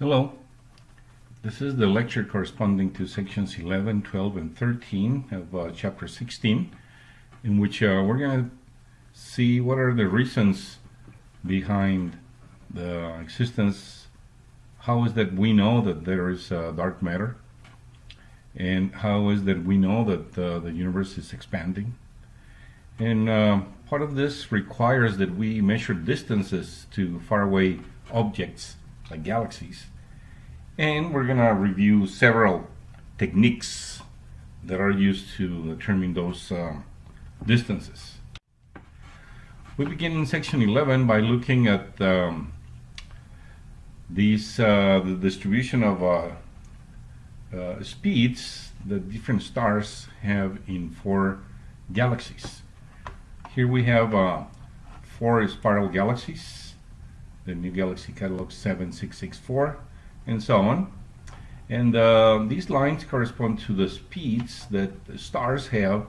Hello. This is the lecture corresponding to sections 11, 12, and 13 of uh, chapter 16, in which uh, we're going to see what are the reasons behind the existence, how is that we know that there is uh, dark matter, and how is that we know that uh, the universe is expanding. And uh, part of this requires that we measure distances to faraway objects like galaxies. And we're going to review several techniques that are used to determine those um, distances. We begin in section 11 by looking at um, these uh, the distribution of uh, uh, speeds that different stars have in four galaxies. Here we have uh, four spiral galaxies the New Galaxy Catalog 7664, and so on. And uh, these lines correspond to the speeds that the stars have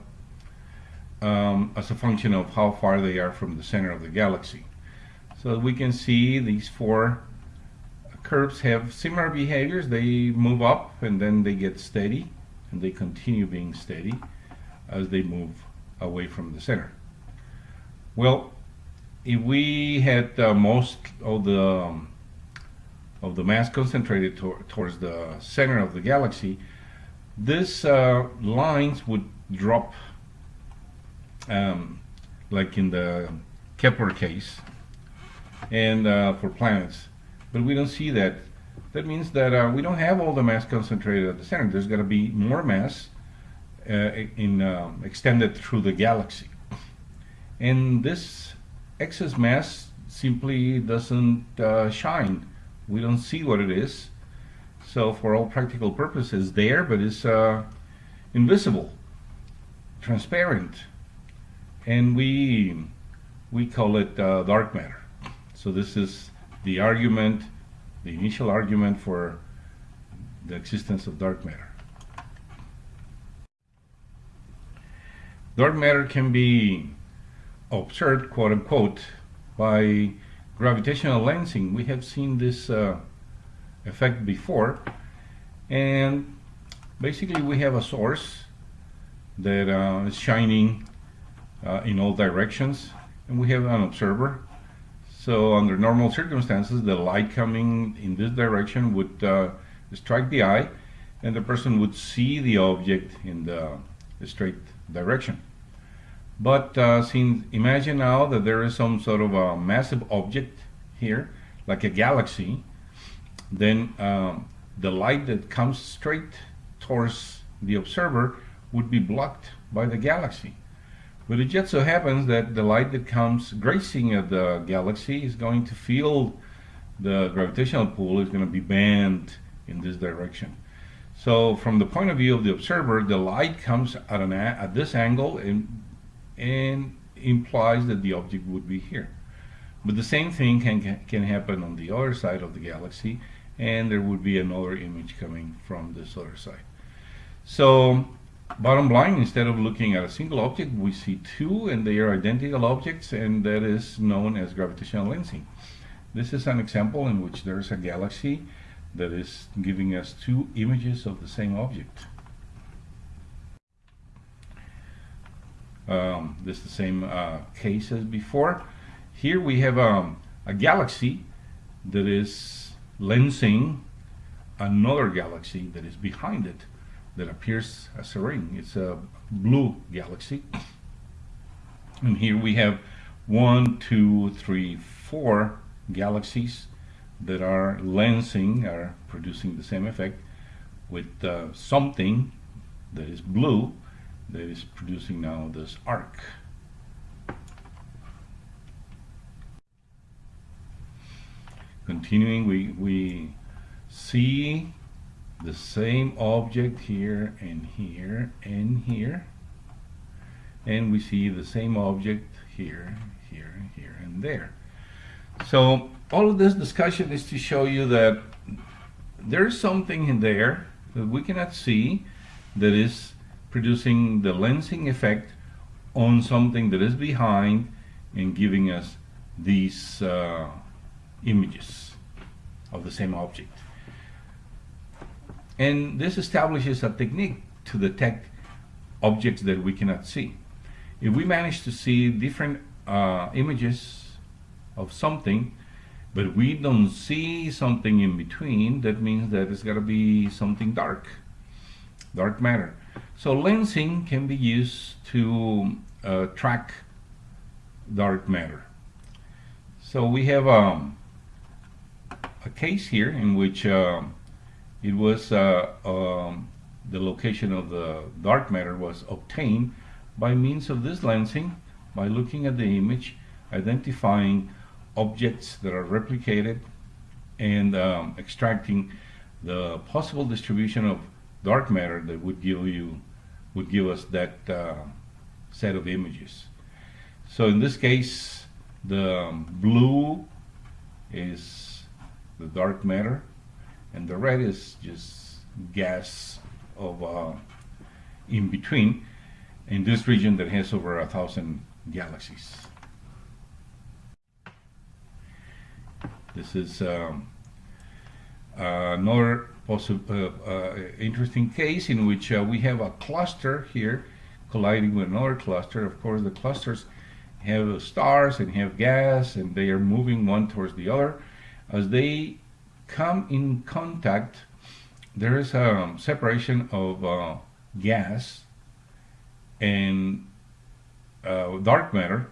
um, as a function of how far they are from the center of the galaxy. So we can see these four curves have similar behaviors. They move up and then they get steady and they continue being steady as they move away from the center. Well, if we had uh, most of the um, of the mass concentrated to towards the center of the galaxy, these uh, lines would drop um, like in the Kepler case and uh, for planets. But we don't see that. That means that uh, we don't have all the mass concentrated at the center. There's going to be more mass uh, in um, extended through the galaxy. And this excess mass simply doesn't uh, shine. We don't see what it is. So for all practical purposes, there, but it's uh, invisible, transparent, and we we call it uh, dark matter. So this is the argument, the initial argument for the existence of dark matter. Dark matter can be observed, quote unquote, by gravitational lensing. We have seen this uh, effect before. And basically we have a source that uh, is shining uh, in all directions. And we have an observer. So under normal circumstances, the light coming in this direction would uh, strike the eye and the person would see the object in the straight direction. But uh, since imagine now that there is some sort of a massive object here, like a galaxy, then um, the light that comes straight towards the observer would be blocked by the galaxy. But it just so happens that the light that comes grazing at the galaxy is going to feel the gravitational pull is going to be bent in this direction. So from the point of view of the observer, the light comes at, an at this angle and and implies that the object would be here. But the same thing can, can happen on the other side of the galaxy and there would be another image coming from this other side. So bottom line, instead of looking at a single object, we see two and they are identical objects and that is known as gravitational lensing. This is an example in which there is a galaxy that is giving us two images of the same object. Um, this is the same uh, case as before. Here we have um, a galaxy that is lensing another galaxy that is behind it that appears as a ring. It's a blue galaxy. And here we have one, two, three, four galaxies that are lensing, are producing the same effect with uh, something that is blue that is producing now this arc. Continuing, we, we see the same object here and here and here and we see the same object here, here, here, and there. So all of this discussion is to show you that there's something in there that we cannot see that is producing the lensing effect on something that is behind and giving us these uh, images of the same object. And this establishes a technique to detect objects that we cannot see. If we manage to see different uh, images of something, but we don't see something in between, that means that it's got to be something dark, dark matter. So lensing can be used to uh, track dark matter. So we have um, a case here in which uh, it was uh, um, the location of the dark matter was obtained by means of this lensing by looking at the image identifying objects that are replicated and um, extracting the possible distribution of dark matter that would give you would give us that uh, set of images so in this case the um, blue is the dark matter and the red is just gas of uh, in between in this region that has over a thousand galaxies. This is um, another uh, uh, interesting case in which uh, we have a cluster here colliding with another cluster. Of course, the clusters have stars and have gas, and they are moving one towards the other. As they come in contact, there is a separation of uh, gas and uh, dark matter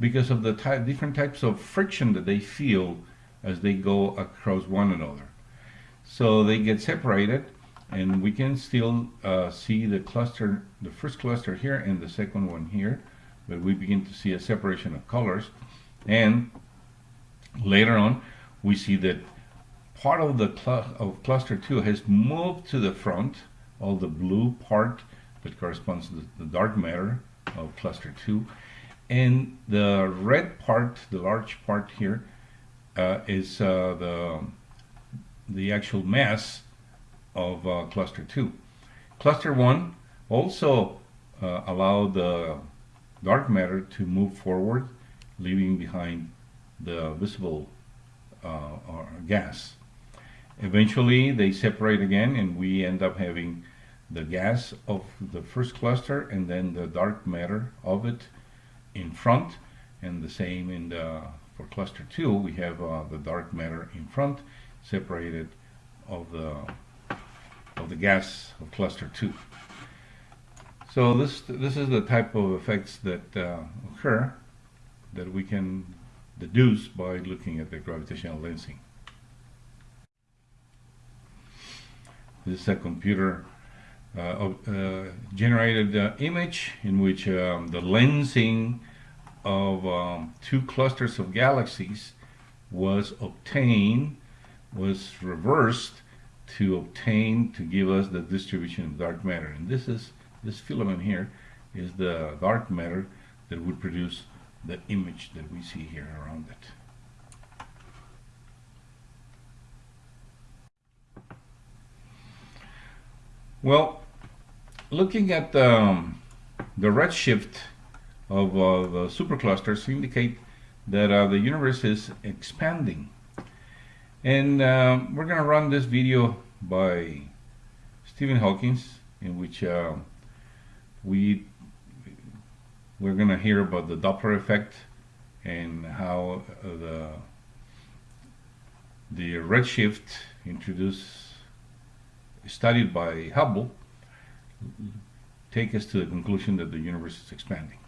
because of the different types of friction that they feel as they go across one another. So they get separated and we can still uh, see the cluster, the first cluster here and the second one here, but we begin to see a separation of colors. And later on we see that part of the cl of cluster 2 has moved to the front, all the blue part that corresponds to the, dark matter of cluster 2, and the red part, the large part here, uh, is uh, the, the actual mass of uh, cluster 2. Cluster 1 also uh, allowed the dark matter to move forward, leaving behind the visible uh, gas. Eventually they separate again and we end up having the gas of the first cluster and then the dark matter of it in front and the same in the for cluster 2 we have uh, the dark matter in front separated of the of the gas of cluster 2 so this this is the type of effects that uh, occur that we can deduce by looking at the gravitational lensing. This is a computer uh, uh, generated uh, image in which um, the lensing of um, two clusters of galaxies was obtained, was reversed to obtain to give us the distribution of dark matter. And this is this filament here is the dark matter that would produce the image that we see here around it. Well, looking at um, the redshift of uh, the superclusters indicate that uh, the universe is expanding. And uh, we're going to run this video by Stephen Hawking, in which uh, we we're going to hear about the Doppler effect and how uh, the the redshift introduced studied by Hubble take us to the conclusion that the universe is expanding.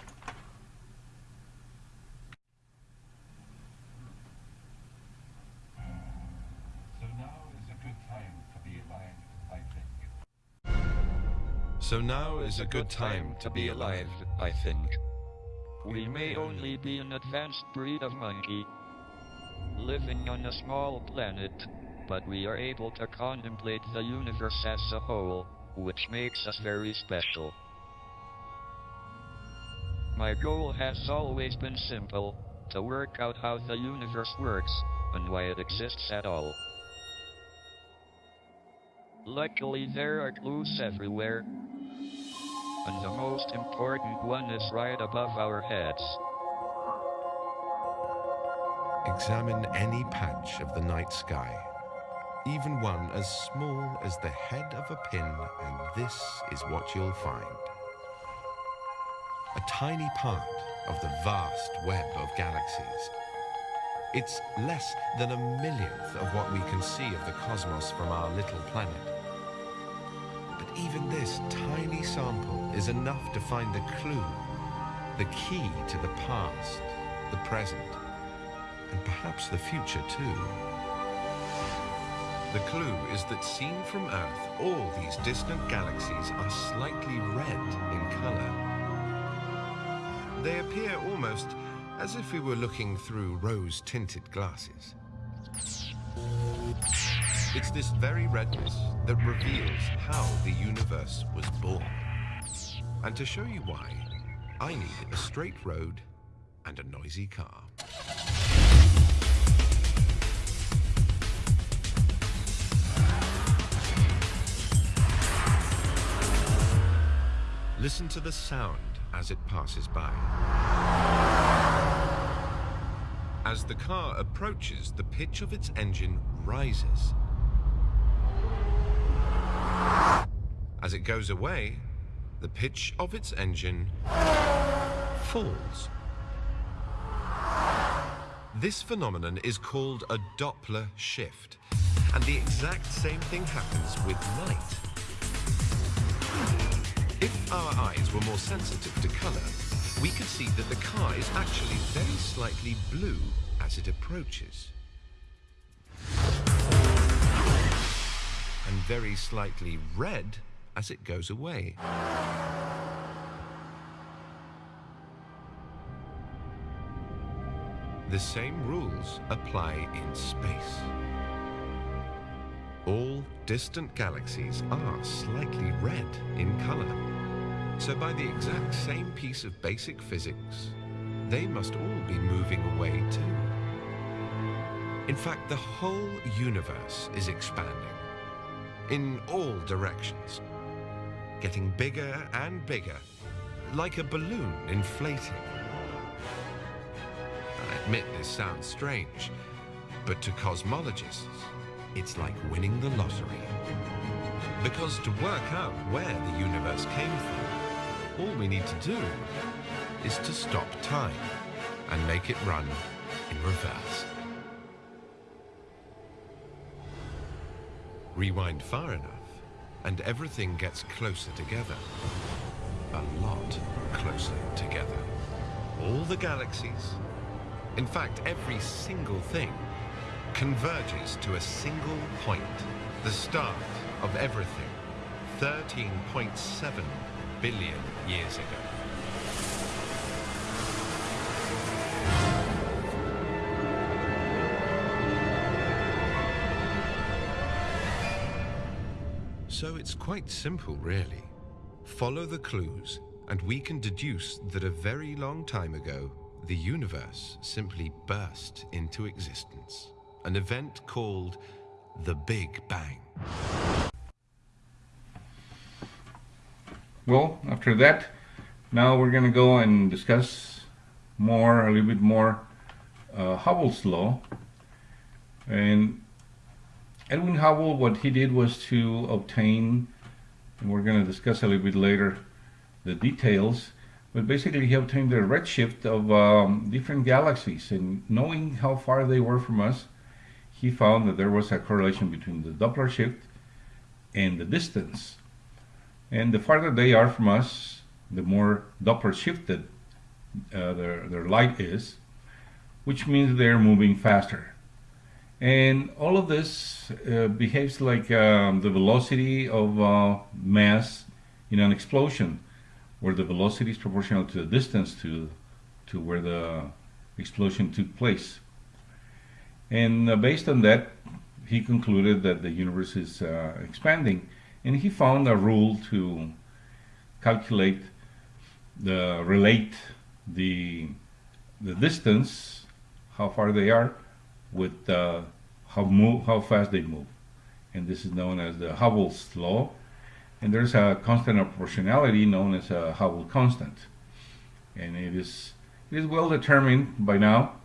So now is a good time to be alive, I think. We may only be an advanced breed of monkey, living on a small planet, but we are able to contemplate the universe as a whole, which makes us very special. My goal has always been simple, to work out how the universe works, and why it exists at all. Luckily there are clues everywhere, and the most important one is right above our heads. Examine any patch of the night sky even one as small as the head of a pin, and this is what you'll find. A tiny part of the vast web of galaxies. It's less than a millionth of what we can see of the cosmos from our little planet. Even this tiny sample is enough to find the clue, the key to the past, the present, and perhaps the future too. The clue is that seen from Earth, all these distant galaxies are slightly red in color. They appear almost as if we were looking through rose-tinted glasses. It's this very redness that reveals how the universe was born. And to show you why, I need a straight road and a noisy car. Listen to the sound as it passes by. As the car approaches, the pitch of its engine rises. As it goes away, the pitch of its engine falls. This phenomenon is called a Doppler shift, and the exact same thing happens with light. If our eyes were more sensitive to color, we could see that the car is actually very slightly blue as it approaches. And very slightly red as it goes away. The same rules apply in space. All distant galaxies are slightly red in color. So by the exact same piece of basic physics, they must all be moving away too. In fact, the whole universe is expanding in all directions, getting bigger and bigger, like a balloon inflating. I admit this sounds strange, but to cosmologists, it's like winning the lottery. Because to work out where the universe came from, all we need to do is to stop time and make it run in reverse. Rewind far enough, and everything gets closer together. A lot closer together. All the galaxies, in fact, every single thing, converges to a single point, the start of everything, 13.7 billion years ago. So it's quite simple, really. Follow the clues, and we can deduce that a very long time ago, the universe simply burst into existence. An event called the Big Bang. Well, after that, now we're going to go and discuss more, a little bit more, uh, Hubble's law. And Edwin Hubble, what he did was to obtain, and we're going to discuss a little bit later the details, but basically he obtained the redshift of um, different galaxies, and knowing how far they were from us, he found that there was a correlation between the Doppler shift and the distance. And the farther they are from us, the more Doppler shifted uh, their, their light is, which means they're moving faster. And all of this uh, behaves like um, the velocity of uh, mass in an explosion, where the velocity is proportional to the distance to, to where the explosion took place. And uh, based on that, he concluded that the universe is uh, expanding. And he found a rule to calculate the relate the the distance, how far they are, with uh, how move how fast they move, and this is known as the Hubble's law. And there's a constant of proportionality known as a Hubble constant, and it is it is well determined by now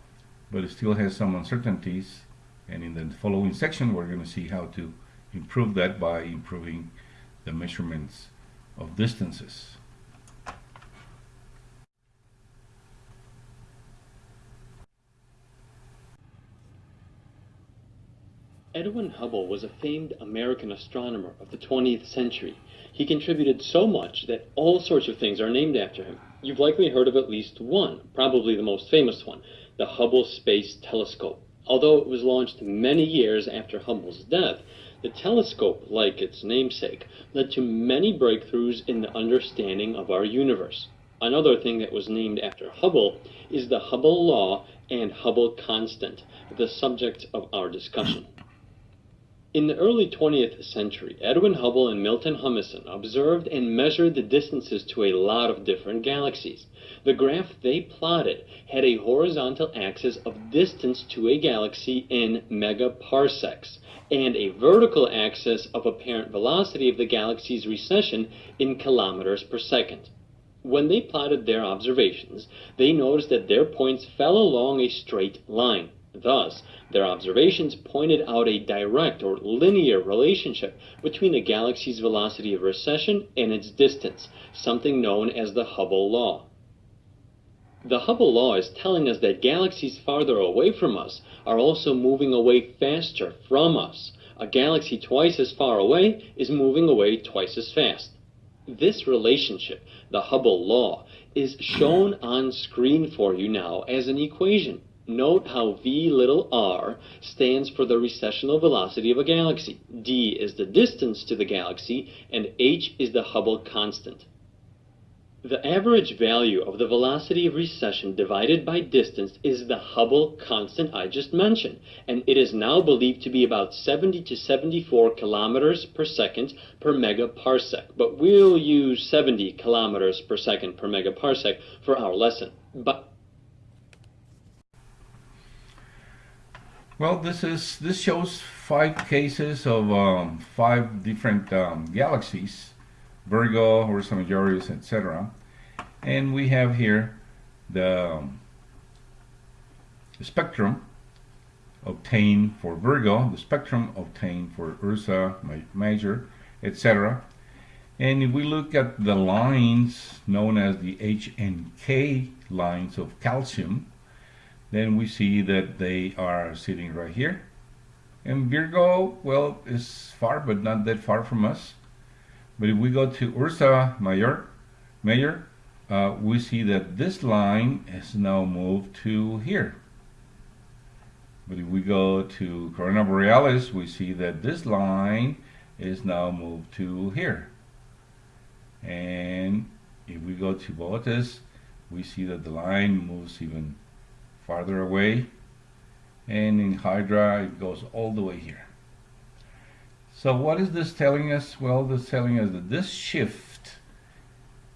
but it still has some uncertainties And in the following section, we're going to see how to improve that by improving the measurements of distances. Edwin Hubble was a famed American astronomer of the 20th century. He contributed so much that all sorts of things are named after him. You've likely heard of at least one, probably the most famous one, the Hubble Space Telescope. Although it was launched many years after Hubble's death, the telescope, like its namesake, led to many breakthroughs in the understanding of our universe. Another thing that was named after Hubble is the Hubble law and Hubble constant, the subject of our discussion. In the early 20th century, Edwin Hubble and Milton Humason observed and measured the distances to a lot of different galaxies. The graph they plotted had a horizontal axis of distance to a galaxy in megaparsecs and a vertical axis of apparent velocity of the galaxy's recession in kilometers per second. When they plotted their observations, they noticed that their points fell along a straight line. Thus, their observations pointed out a direct or linear relationship between a galaxy's velocity of recession and its distance, something known as the Hubble law. The Hubble law is telling us that galaxies farther away from us are also moving away faster from us. A galaxy twice as far away is moving away twice as fast. This relationship, the Hubble law, is shown on screen for you now as an equation. Note how v little r stands for the recessional velocity of a galaxy, d is the distance to the galaxy, and h is the Hubble constant. The average value of the velocity of recession divided by distance is the Hubble constant I just mentioned, and it is now believed to be about 70 to 74 kilometers per second per megaparsec, but we'll use 70 kilometers per second per megaparsec for our lesson. But Well, this is this shows five cases of um, five different um, galaxies, Virgo, Ursa Majoris, etc. And we have here the, um, spectrum obtained for Virgo, the spectrum obtained for Ursa Major, etc. And if we look at the lines known as the H and K lines of calcium, then we see that they are sitting right here. And Virgo, well, is far, but not that far from us. But if we go to Ursa Major, Major uh, we see that this line is now moved to here. But if we go to Corona Borealis, we see that this line is now moved to here. And if we go to Boötes, we see that the line moves even farther away and in Hydra it goes all the way here. So what is this telling us? Well, this telling us that this shift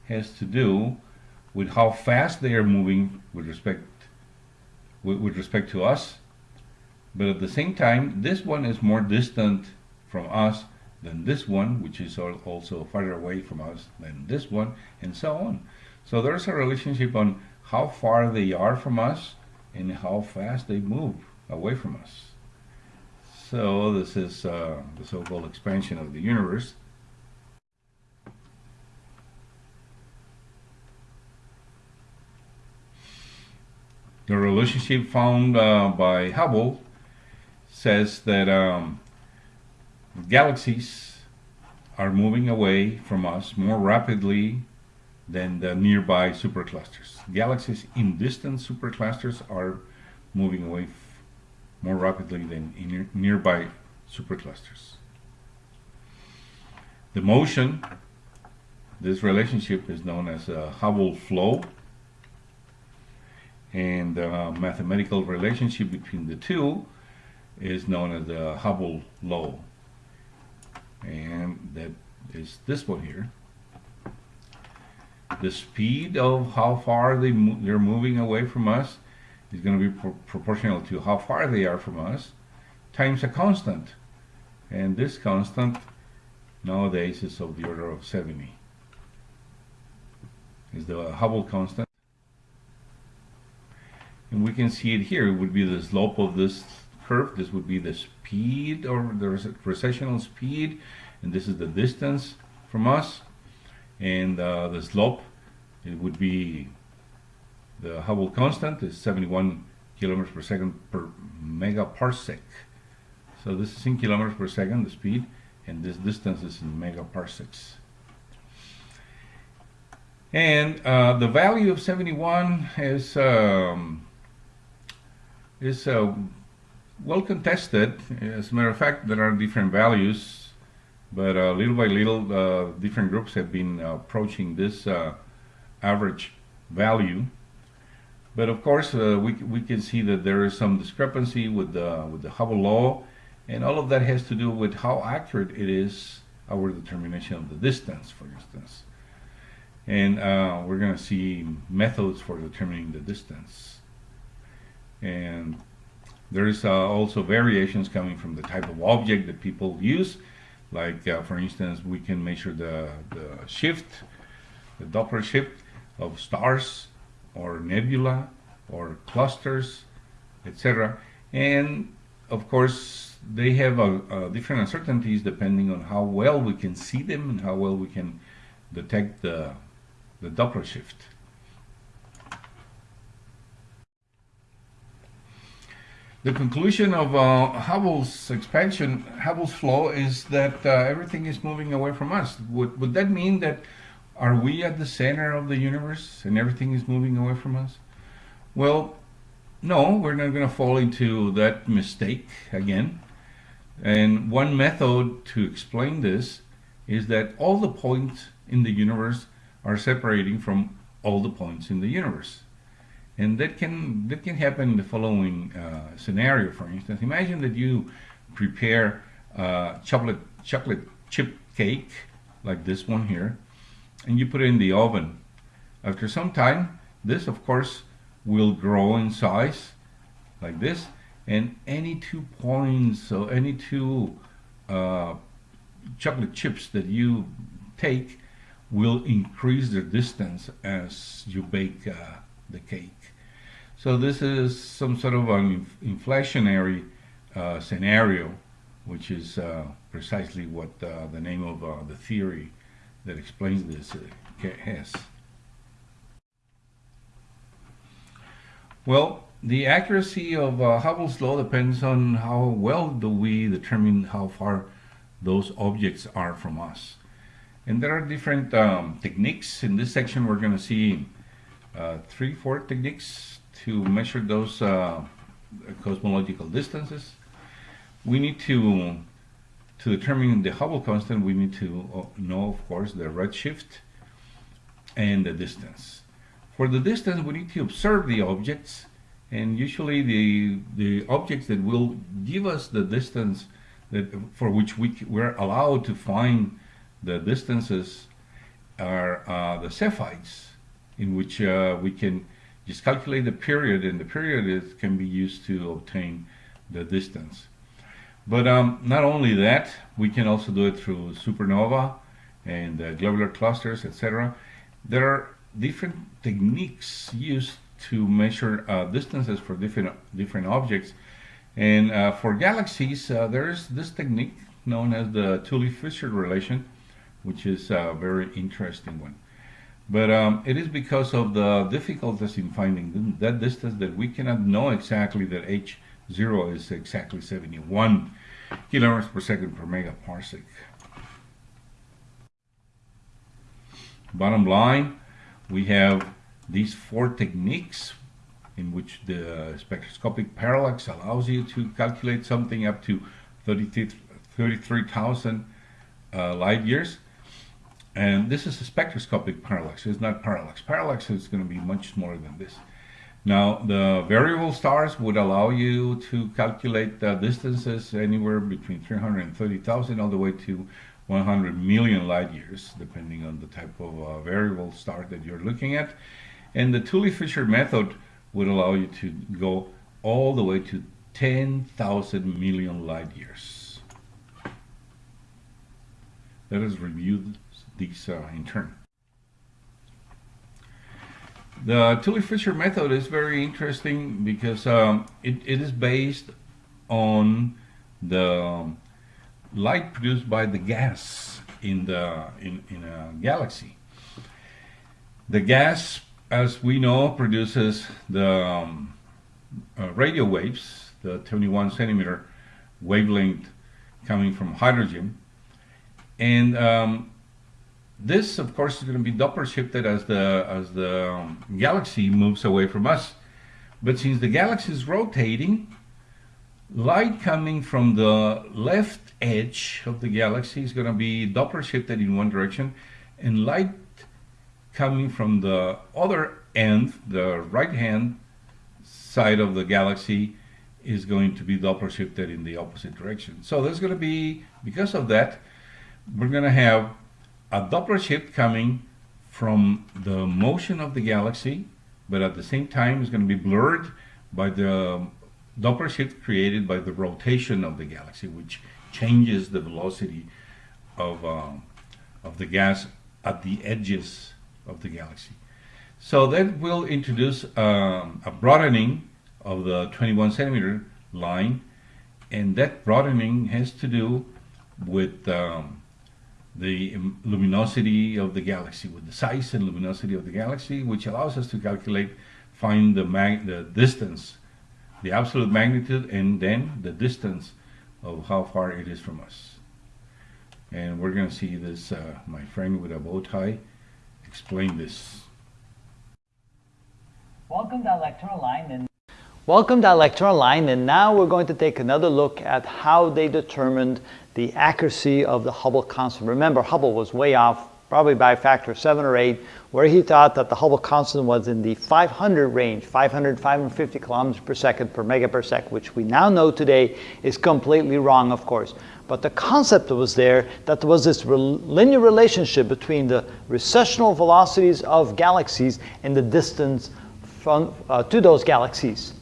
has to do with how fast they are moving with respect with, with respect to us. But at the same time, this one is more distant from us than this one, which is also farther away from us than this one, and so on. So there's a relationship on how far they are from us and how fast they move away from us. So this is uh, the so-called expansion of the universe. The relationship found uh, by Hubble says that um, galaxies are moving away from us more rapidly than the nearby superclusters. Galaxies in distant superclusters are moving away more rapidly than in nearby superclusters. The motion, this relationship is known as a Hubble flow and the mathematical relationship between the two is known as the Hubble law and that is this one here the speed of how far they mo they're moving away from us is going to be pro proportional to how far they are from us. Times a constant. And this constant nowadays is of the order of 70 is the Hubble constant. And we can see it here. It would be the slope of this curve. This would be the speed or the recessional speed, and this is the distance from us. And uh, the slope, it would be the Hubble constant is 71 kilometers per second per megaparsec. So this is in kilometers per second, the speed, and this distance is in megaparsecs. And uh, the value of 71 is um, is uh, well contested. As a matter of fact, there are different values, but uh, little by little, uh, different groups have been approaching this uh, average value. But of course, uh, we we can see that there is some discrepancy with the with the Hubble law, and all of that has to do with how accurate it is our determination of the distance, for instance. And uh, we're going to see methods for determining the distance. And there's uh, also variations coming from the type of object that people use. Like uh, for instance we can measure the, the shift the Doppler shift of stars or nebula or clusters etc and of course they have different uncertainties depending on how well we can see them and how well we can detect the the Doppler shift. The conclusion of uh, Hubble's expansion, Hubble's flow, is that uh, everything is moving away from us. Would, would that mean that are we at the center of the universe and everything is moving away from us? Well, no, we're not going to fall into that mistake again. And one method to explain this is that all the points in the universe are separating from all the points in the universe. And that can that can happen in the following uh, scenario. For instance, imagine that you prepare uh, chocolate chocolate chip cake like this one here, and you put it in the oven. After some time, this of course will grow in size like this, and any two points, so any two uh, chocolate chips that you take will increase the distance as you bake uh, the cake. So this is some sort of an inflationary uh, scenario, which is uh, precisely what uh, the name of uh, the theory that explains this uh, has. Well, the accuracy of Hubble's law depends on how well do we determine how far those objects are from us. And there are different um, techniques. In this section, we're going to see uh, three, four techniques to measure those uh, cosmological distances. We need to, to determine the Hubble constant, we need to uh, know, of course, the redshift and the distance. For the distance, we need to observe the objects, and usually the, the objects that will give us the distance that, for which we, we're allowed to find the distances are uh, the Cepheids, in which uh, we can just calculate the period, and the period is, can be used to obtain the distance. But um, not only that, we can also do it through supernova and uh, globular clusters, etc. There are different techniques used to measure uh, distances for different different objects. And uh, for galaxies, uh, there is this technique known as the Tully-Fisher relation, which is a very interesting one. But um, it is because of the difficulties in finding that distance that we cannot know exactly that h0 is exactly 71 kilometers per second per megaparsec. Bottom line, we have these four techniques in which the spectroscopic parallax allows you to calculate something up to 33,000 uh, light years and this is a spectroscopic parallax. It's not parallax. Parallax is going to be much smaller than this. Now, the variable stars would allow you to calculate the distances anywhere between 330,000 all the way to 100 million light years, depending on the type of uh, variable star that you're looking at. And the Tully-Fisher method would allow you to go all the way to 10,000 million light years. Let us review these uh, in turn. The Tully-Fisher method is very interesting because um, it, it is based on the um, light produced by the gas in the in, in a galaxy. The gas, as we know, produces the um, uh, radio waves, the 21 centimeter wavelength coming from hydrogen, and um, this, of course, is going to be Doppler shifted as the as the um, galaxy moves away from us. But since the galaxy is rotating, light coming from the left edge of the galaxy is going to be Doppler shifted in one direction, and light coming from the other end, the right hand side of the galaxy, is going to be Doppler shifted in the opposite direction. So there's going to be, because of that, we're going to have a Doppler shift coming from the motion of the galaxy, but at the same time it's going to be blurred by the Doppler shift created by the rotation of the galaxy, which changes the velocity of, uh, of the gas at the edges of the galaxy. So that will introduce um, a broadening of the 21 centimeter line, and that broadening has to do with um, the luminosity of the galaxy, with the size and luminosity of the galaxy, which allows us to calculate, find the, the distance, the absolute magnitude, and then the distance of how far it is from us. And we're going to see this, uh, my friend with a bow tie, explain this. Welcome to Electronline and Welcome to Electronline and now we're going to take another look at how they determined the accuracy of the Hubble constant. Remember Hubble was way off probably by a factor of 7 or 8 where he thought that the Hubble constant was in the 500 range, 500, 550 kilometers per second per megaparsec, which we now know today is completely wrong of course. But the concept was there that there was this linear relationship between the recessional velocities of galaxies and the distance from, uh, to those galaxies.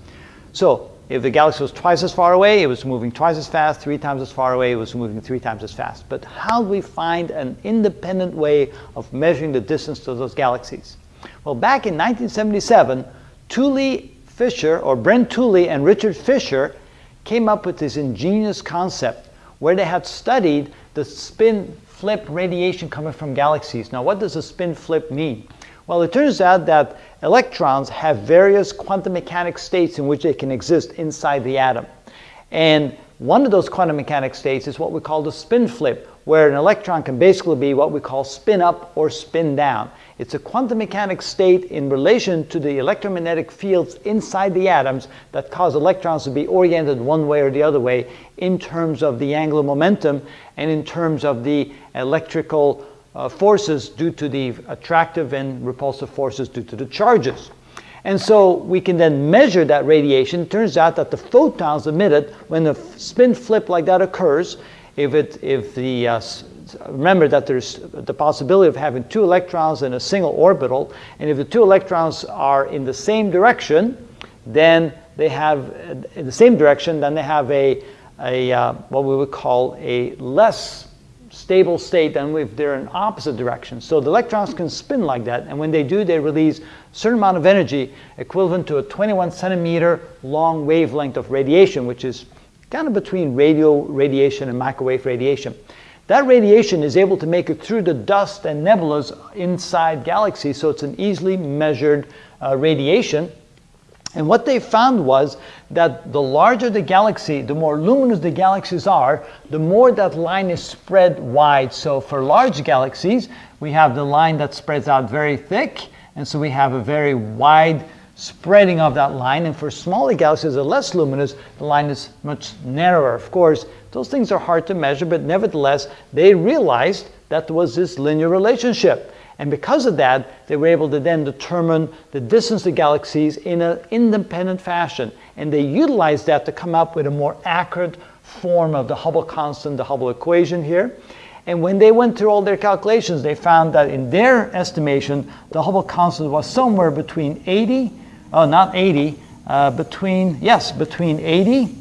So if the galaxy was twice as far away, it was moving twice as fast, three times as far away, it was moving three times as fast. But how do we find an independent way of measuring the distance to those galaxies? Well, back in 1977, Tully Fisher, or Brent Tully and Richard Fisher, came up with this ingenious concept where they had studied the spin flip radiation coming from galaxies. Now, what does a spin flip mean? Well, it turns out that electrons have various quantum mechanics states in which they can exist inside the atom. And one of those quantum mechanics states is what we call the spin flip, where an electron can basically be what we call spin up or spin down. It's a quantum mechanics state in relation to the electromagnetic fields inside the atoms that cause electrons to be oriented one way or the other way in terms of the angular momentum and in terms of the electrical uh, forces due to the attractive and repulsive forces due to the charges. And so we can then measure that radiation. It turns out that the photons emitted when the spin flip like that occurs, if, it, if the uh, remember that there's the possibility of having two electrons in a single orbital, and if the two electrons are in the same direction, then they have, in the same direction, then they have a, a uh, what we would call a less stable state than if they're in opposite directions. So the electrons can spin like that, and when they do, they release a certain amount of energy equivalent to a 21 centimeter long wavelength of radiation, which is kind of between radio radiation and microwave radiation. That radiation is able to make it through the dust and nebulas inside galaxies, so it's an easily measured uh, radiation. And what they found was that the larger the galaxy, the more luminous the galaxies are, the more that line is spread wide. So for large galaxies, we have the line that spreads out very thick, and so we have a very wide spreading of that line. And for smaller galaxies that are less luminous, the line is much narrower. Of course, those things are hard to measure, but nevertheless, they realized that there was this linear relationship. And because of that, they were able to then determine the distance to galaxies in an independent fashion. And they utilized that to come up with a more accurate form of the Hubble constant, the Hubble equation here. And when they went through all their calculations, they found that in their estimation, the Hubble constant was somewhere between 80, oh, not 80, uh, between, yes, between 80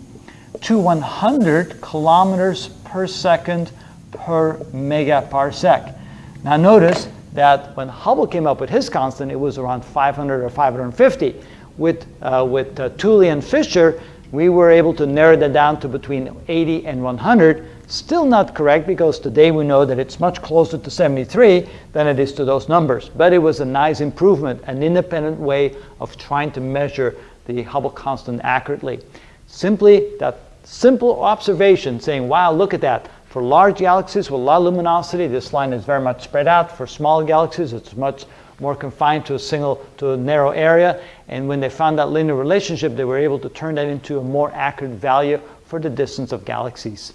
to 100 kilometers per second per megaparsec. Now notice that when Hubble came up with his constant, it was around 500 or 550. With, uh, with uh, Tully and Fisher, we were able to narrow that down to between 80 and 100. Still not correct because today we know that it's much closer to 73 than it is to those numbers. But it was a nice improvement, an independent way of trying to measure the Hubble constant accurately. Simply that simple observation saying, wow, look at that. For large galaxies with a lot of luminosity, this line is very much spread out. For small galaxies, it's much more confined to a single, to a narrow area. And when they found that linear relationship, they were able to turn that into a more accurate value for the distance of galaxies.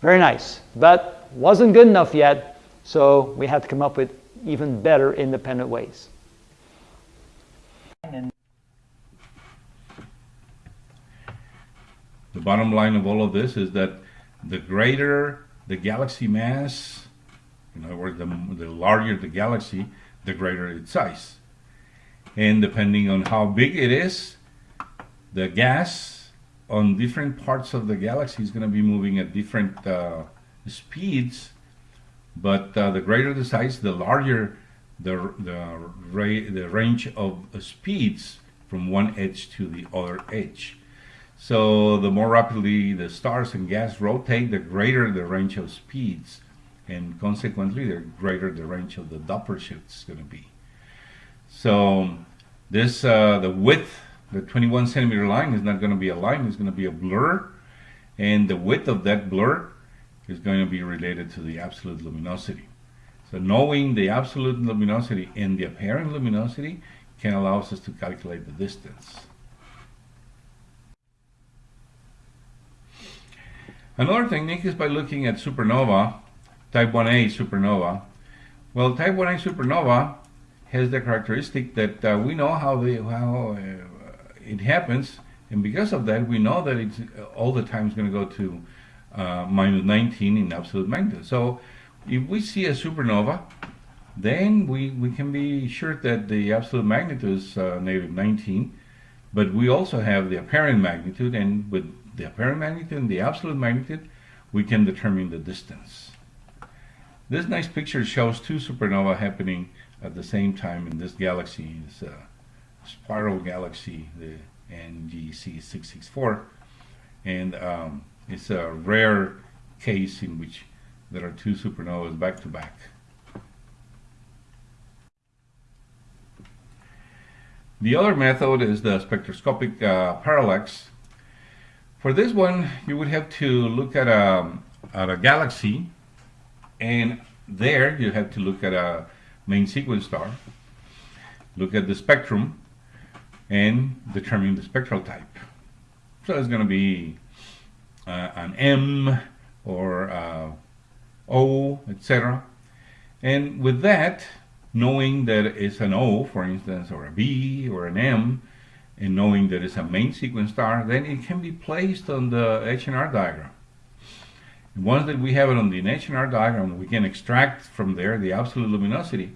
Very nice, but wasn't good enough yet, so we had to come up with even better independent ways. The bottom line of all of this is that the greater the galaxy mass, in other words, the, the larger the galaxy, the greater its size. And depending on how big it is, the gas on different parts of the galaxy is going to be moving at different uh, speeds. But uh, the greater the size, the larger the, the, the range of speeds from one edge to the other edge. So the more rapidly the stars and gas rotate, the greater the range of speeds and consequently the greater the range of the Doppler shift is going to be. So this, uh, the width, the 21 centimeter line is not going to be a line, it's going to be a blur. And the width of that blur is going to be related to the absolute luminosity. So knowing the absolute luminosity and the apparent luminosity can allow us to calculate the distance. Another technique is by looking at supernova type 1a supernova. Well, type 1a supernova has the characteristic that uh, we know how, how uh, it happens, and because of that, we know that it's uh, all the time is going to go to uh, minus 19 in absolute magnitude. So if we see a supernova, then we, we can be sure that the absolute magnitude is uh, negative 19, but we also have the apparent magnitude, and with the apparent magnitude and the absolute magnitude, we can determine the distance. This nice picture shows two supernova happening at the same time in this galaxy. It's a spiral galaxy, the NGC 664, and um, it's a rare case in which there are two supernovas back to back. The other method is the spectroscopic uh, parallax. For this one, you would have to look at a, at a galaxy and there you have to look at a main sequence star, look at the spectrum, and determine the spectral type. So it's going to be uh, an M or uh, O, etc. And with that, knowing that it's an O, for instance, or a B or an M, and knowing that it's a main sequence star, then it can be placed on the H&R diagram. Once that we have it on the H&R diagram, we can extract from there the absolute luminosity,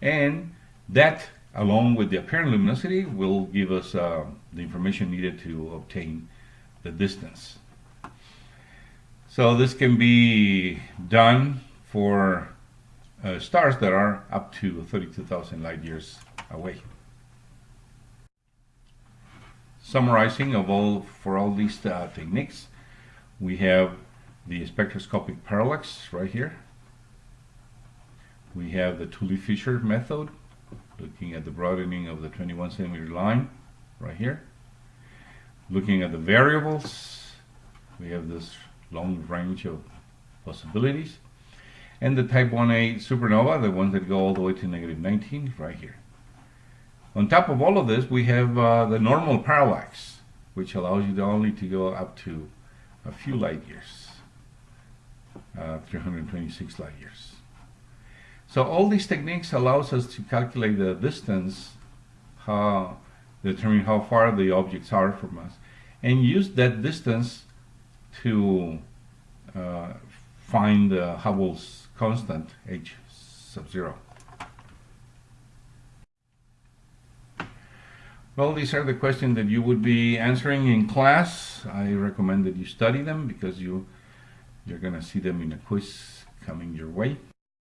and that, along with the apparent luminosity, will give us uh, the information needed to obtain the distance. So this can be done for uh, stars that are up to 32,000 light years away. Summarizing of all for all these uh, techniques, we have the spectroscopic parallax right here. We have the Tully-Fisher method, looking at the broadening of the 21 centimeter line right here. Looking at the variables, we have this long range of possibilities. And the type 1a supernova, the ones that go all the way to negative 19, right here. On top of all of this, we have uh, the normal parallax, which allows you to only to go up to a few light years uh, 326 light years. So all these techniques allows us to calculate the distance, how, determine how far the objects are from us, and use that distance to uh, find uh, Hubble's constant h sub 0. Well, these are the questions that you would be answering in class. I recommend that you study them because you you're going to see them in a quiz coming your way.